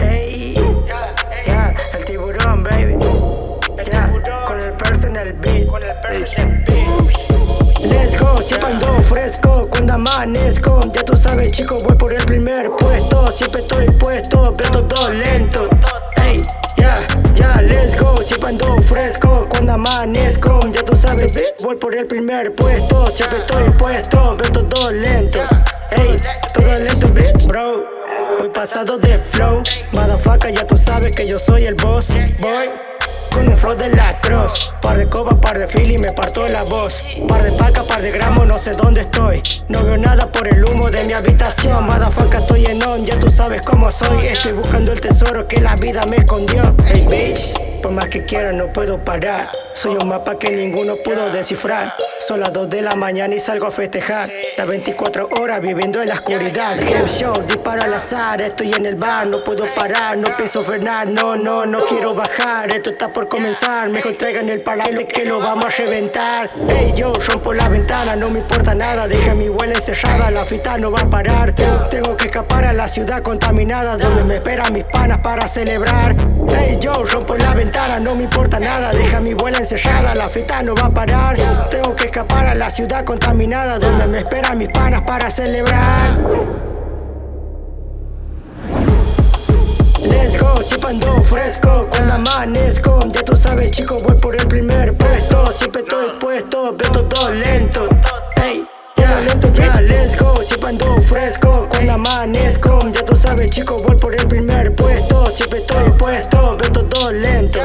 Ey, ya, el tiburón, baby. Ya, con el personal beat. Con el personal beat. Let's go, siempre ando fresco cuando amanezco Ya tú sabes chico, voy por el primer puesto Siempre estoy puesto, veo todo lento Ya tú sabes, voy por el primer puesto Siempre estoy puesto, veo todo lento. Ey, todo lento, bitch Bro, voy pasado de flow. Motherfucker, ya tú sabes que yo soy el boss. Boy con un flow de la cross. Par de copas, par de fili, me parto la voz. Par de paca, par de gramos, no sé dónde estoy. No veo nada por el humo de mi habitación. Motherfucker, estoy en on, ya tú sabes cómo soy. Estoy buscando el tesoro que la vida me escondió. Hey bitch, por más que quiera no puedo parar Soy un mapa que ninguno pudo descifrar. Son las 2 de la mañana y salgo a festejar. Las 24 horas viviendo en la oscuridad. Game show, disparo al azar, estoy en el bar No puedo parar, no pienso frenar, no, no, no quiero bajar. Esto está por comenzar, mejor traigan el parale que lo vamos a reventar. Hey yo, rompo la ventana, no me importa nada Deja mi vuela encerrada, la fita no va a parar. Tengo que escapar a la ciudad contaminada Donde me esperan mis panas para celebrar Hey yo, rompo la ventana, no me importa nada. Deja mi vuela encerrada, la fita no va a parar. Tengo que escapar a la ciudad contaminada Donde me esperan mis panas para celebrar. Let's go, siempre ando fresco. Cuando amanezco Ya tú sabes chico, voy por el primer puesto. Siempre estoy puesto, veo todo lento. Hey, ya lento, ya let's go. Siempre ando fresco. Cuando amanezco chico, voy por el primer puesto. Siempre estoy puesto, veo todo lento